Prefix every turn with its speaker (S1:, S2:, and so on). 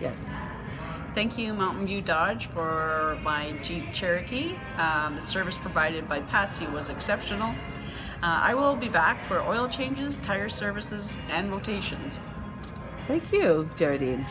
S1: Yes.
S2: Thank you, Mountain View Dodge, for my Jeep Cherokee. Um, the service provided by Patsy was exceptional. Uh, I will be back for oil changes, tire services, and rotations.
S1: Thank you, Geraldine.